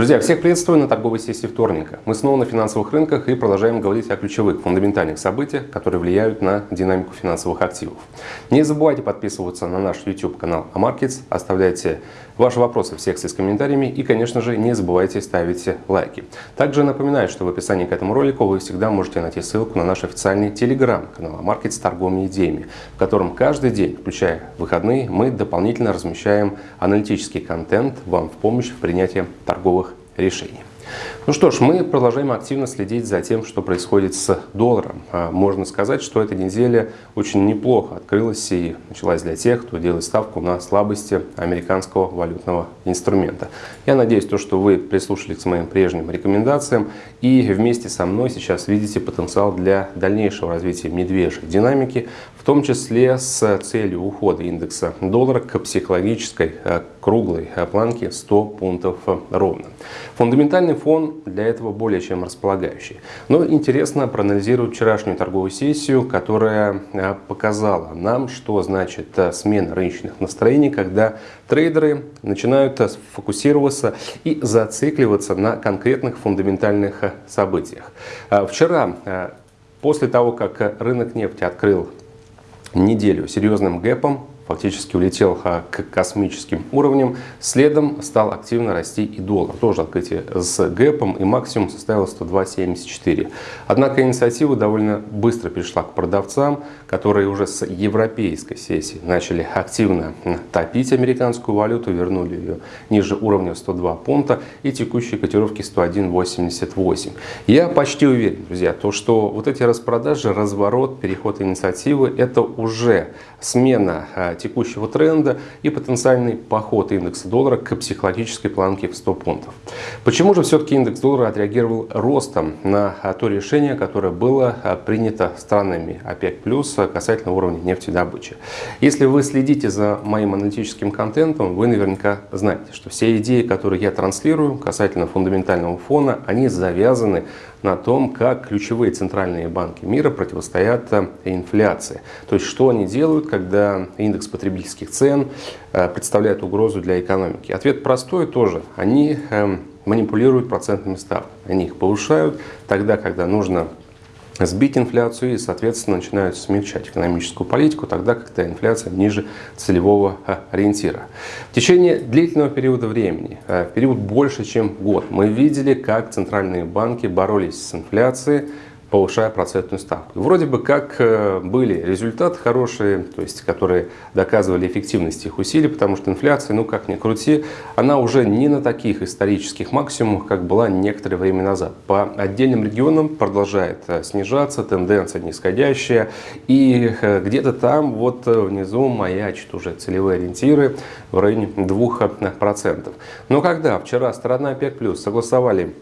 Друзья, всех приветствую на торговой сессии вторника. Мы снова на финансовых рынках и продолжаем говорить о ключевых фундаментальных событиях, которые влияют на динамику финансовых активов. Не забывайте подписываться на наш YouTube канал Amarkets, оставляйте ваши вопросы в секции с комментариями и, конечно же, не забывайте ставить лайки. Также напоминаю, что в описании к этому ролику вы всегда можете найти ссылку на наш официальный телеграм-канал Amarkets с торговыми идеями, в котором каждый день, включая выходные, мы дополнительно размещаем аналитический контент вам в помощь в принятии торговых решений. Ну что ж, мы продолжаем активно следить за тем, что происходит с долларом. А, можно сказать, что эта неделя очень неплохо открылась и началась для тех, кто делает ставку на слабости американского валютного инструмента. Я надеюсь, то, что вы прислушались к моим прежним рекомендациям и вместе со мной сейчас видите потенциал для дальнейшего развития медвежьей динамики, в том числе с целью ухода индекса доллара к психологической а, круглой а, планке 100 пунктов ровно. Фундаментальный фон для этого более чем располагающий. Но интересно проанализировать вчерашнюю торговую сессию, которая а, показала нам, что значит а, смена рыночных настроений, когда трейдеры начинают фокусироваться и зацикливаться на конкретных фундаментальных событиях. Вчера, после того, как рынок нефти открыл неделю серьезным гэпом, фактически улетел к космическим уровням. Следом стал активно расти и доллар. Тоже открытие с гэпом и максимум составил 102.74. Однако инициатива довольно быстро перешла к продавцам, которые уже с европейской сессии начали активно топить американскую валюту, вернули ее ниже уровня 102 пункта и текущие котировки 101.88. Я почти уверен, друзья, то, что вот эти распродажи, разворот, переход инициативы, это уже смена а, текущего тренда и потенциальный поход индекса доллара к психологической планке в 100 пунктов. Почему же все-таки индекс доллара отреагировал ростом на то решение, которое было а, принято странами ОПЕК+, касательно уровня нефтедобычи? Если вы следите за моим аналитическим контентом, вы наверняка знаете, что все идеи, которые я транслирую касательно фундаментального фона, они завязаны на том, как ключевые центральные банки мира противостоят э, инфляции. То есть, что они делают, когда индекс потребительских цен э, представляет угрозу для экономики. Ответ простой тоже. Они эм, манипулируют процентными ставками. Они их повышают тогда, когда нужно сбить инфляцию и, соответственно, начинают смягчать экономическую политику тогда, когда инфляция ниже целевого а, ориентира. В течение длительного периода времени, а, в период больше, чем год, мы видели, как центральные банки боролись с инфляцией, повышая процентную ставку. Вроде бы как э, были результаты хорошие, то есть которые доказывали эффективность их усилий, потому что инфляция, ну как ни крути, она уже не на таких исторических максимумах, как была некоторое время назад. По отдельным регионам продолжает э, снижаться, тенденция нисходящая, и э, где-то там вот внизу маячат уже целевые ориентиры в районе 2%. Но когда вчера сторона ОПЕК+, согласовали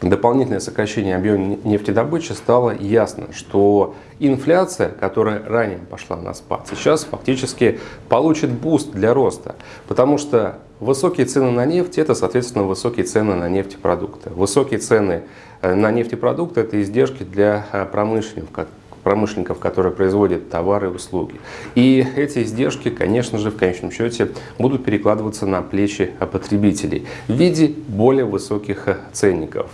дополнительное сокращение объема нефтедобычи стало ясно, что инфляция, которая ранее пошла на спад, сейчас фактически получит boost для роста, потому что высокие цены на нефть – это, соответственно, высокие цены на нефтепродукты. Высокие цены э, на нефтепродукты – это издержки для э, промышленников, промышленников, которые производят товары и услуги. И эти издержки, конечно же, в конечном счете будут перекладываться на плечи потребителей в виде более высоких ценников.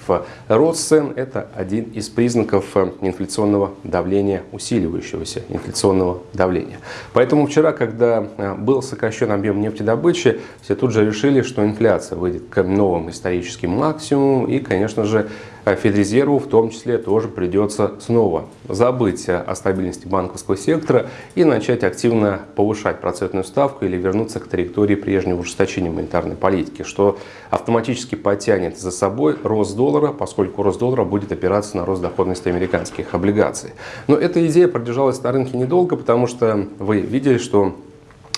Рост цен – это один из признаков инфляционного давления, усиливающегося инфляционного давления. Поэтому вчера, когда был сокращен объем нефтедобычи, все тут же решили, что инфляция выйдет к новым историческим максимумам и, конечно же, Федрезерву в том числе тоже придется снова забыть о стабильности банковского сектора и начать активно повышать процентную ставку или вернуться к траектории прежнего ужесточения монетарной политики, что автоматически потянет за собой рост доллара, поскольку рост доллара будет опираться на рост доходности американских облигаций. Но эта идея продержалась на рынке недолго, потому что вы видели, что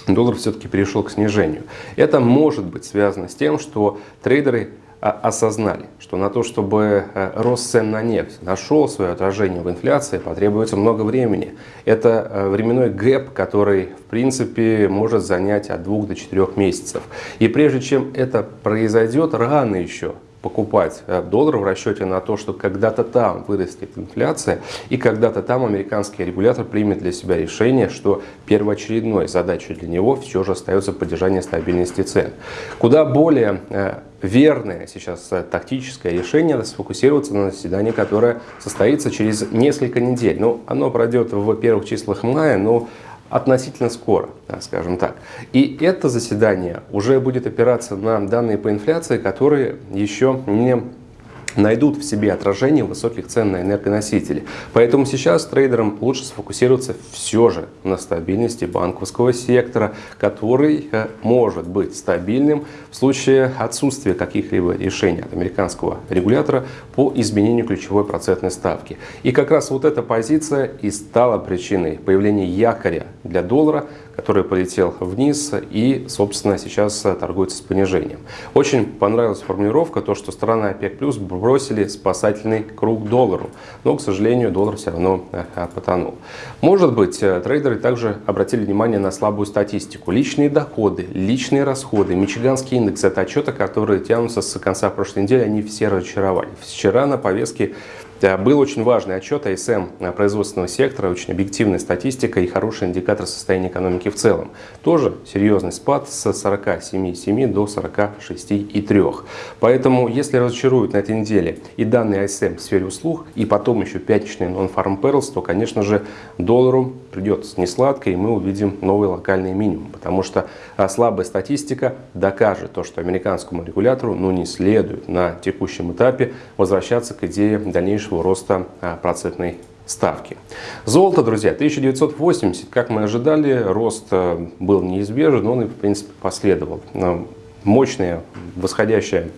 доллар все-таки перешел к снижению. Это может быть связано с тем, что трейдеры а, осознали, что на то, чтобы э, рост цен на нефть нашел свое отражение в инфляции, потребуется много времени. Это э, временной гэп, который, в принципе, может занять от двух до четырех месяцев. И прежде чем это произойдет, рано еще покупать э, доллар в расчете на то, что когда-то там вырастет инфляция и когда-то там американский регулятор примет для себя решение, что первоочередной задачей для него все же остается поддержание стабильности цен. Куда более э, верное сейчас э, тактическое решение сфокусироваться на заседании, которое состоится через несколько недель. Ну, оно пройдет в первых числах мая, но относительно скоро, скажем так. И это заседание уже будет опираться на данные по инфляции, которые еще не найдут в себе отражение высоких цен на энергоносители. Поэтому сейчас трейдерам лучше сфокусироваться все же на стабильности банковского сектора, который э, может быть стабильным в случае отсутствия каких-либо решений от американского регулятора по изменению ключевой процентной ставки. И как раз вот эта позиция и стала причиной появления якоря для доллара который полетел вниз и, собственно, сейчас торгуется с понижением. Очень понравилась формулировка, то, что страны ОПЕК+, плюс бросили спасательный круг доллару, но, к сожалению, доллар все равно э, потонул. Может быть, э, трейдеры также обратили внимание на слабую статистику. Личные доходы, личные расходы, Мичиганский индекс – это отчеты, которые тянутся с конца прошлой недели, они все разочаровали. Вчера на повестке был очень важный отчет АСМ производственного сектора, очень объективная статистика и хороший индикатор состояния экономики в целом. Тоже серьезный спад с 47,7 до 46,3. Поэтому, если разочаруют на этой неделе и данные АСМ в сфере услуг, и потом еще пятничный non-farm payrolls, то, конечно же, доллару придется несладко, и мы увидим новый локальный минимум. Потому что а, слабая статистика докажет то, что американскому регулятору ну, не следует на текущем этапе возвращаться к идее дальнейшего дальнейшего роста а, процентной ставки. Золото, друзья, 1980, как мы ожидали, рост а, был неизбежен, он и в принципе последовал. Мощная восходящая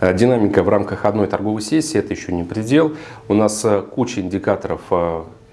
а, Динамика в рамках одной торговой сессии – это еще не предел. У нас куча индикаторов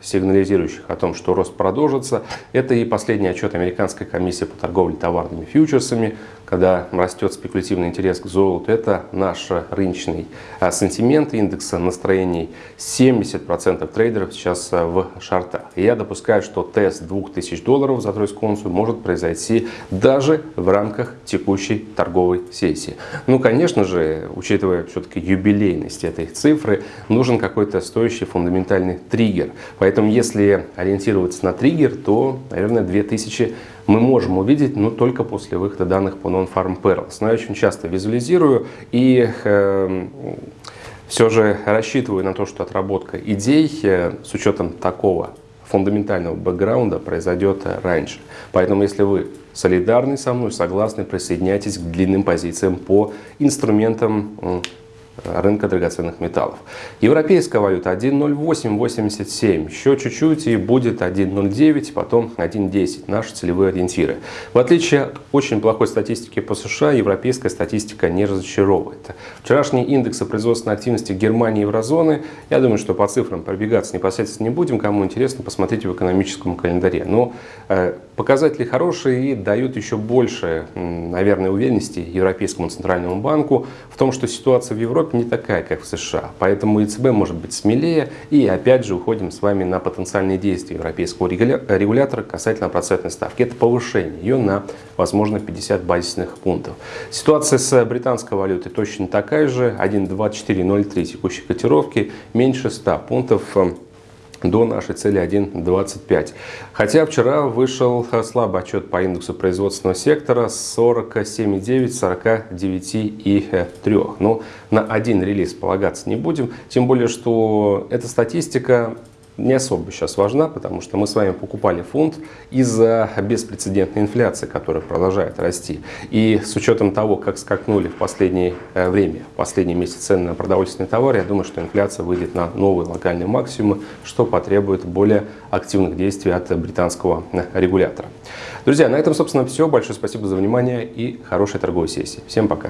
сигнализирующих о том, что рост продолжится. Это и последний отчет Американской комиссии по торговле товарными фьючерсами, когда растет спекулятивный интерес к золоту, это наш рыночный а, сентимент индекса настроений. 70% трейдеров сейчас а, в шортах. И я допускаю, что тест 2000 долларов за тройскую унцию может произойти даже в рамках текущей торговой сессии. Ну, конечно же, учитывая все-таки юбилейность этой цифры, нужен какой-то стоящий фундаментальный триггер. Поэтому, если ориентироваться на триггер, то, наверное, 2000 мы можем увидеть, но только после выхода данных по Non-Farm Perils. Но я очень часто визуализирую и э, все же рассчитываю на то, что отработка идей э, с учетом такого фундаментального бэкграунда произойдет раньше. Поэтому, если вы солидарны со мной, согласны, присоединяйтесь к длинным позициям по инструментам рынка драгоценных металлов. Европейская валюта 1.0887, еще чуть-чуть и будет 1.09, потом 1.10, наши целевые ориентиры. В отличие от очень плохой статистики по США, европейская статистика не разочаровывает. Вчерашние индексы производственной активности Германии и еврозоны, я думаю, что по цифрам пробегаться непосредственно не будем, кому интересно, посмотрите в экономическом календаре. Но э, показатели хорошие и дают еще больше, наверное, уверенности Европейскому центральному банку в том, что ситуация в Европе не такая, как в США. Поэтому ЕЦБ может быть смелее. И опять же уходим с вами на потенциальные действия европейского регулятора касательно процентной ставки. Это повышение ее на, возможно, 50 базисных пунктов. Ситуация с британской валютой точно такая же. 1.2403 текущей котировки, меньше 100 пунктов до нашей цели 1.25. Хотя вчера вышел слабый отчет по индексу производственного сектора 47,9, 49,3. Но на один релиз полагаться не будем, тем более, что эта статистика не особо сейчас важна, потому что мы с вами покупали фунт из-за беспрецедентной инфляции, которая продолжает расти. И с учетом того, как скакнули в последнее э, время, в последние месяцы цены на продовольственные товары, я думаю, что инфляция выйдет на новые локальные максимумы, что потребует более активных действий от британского э, регулятора. Друзья, на этом, собственно, все. Большое спасибо за внимание и хорошей торговой сессии. Всем пока!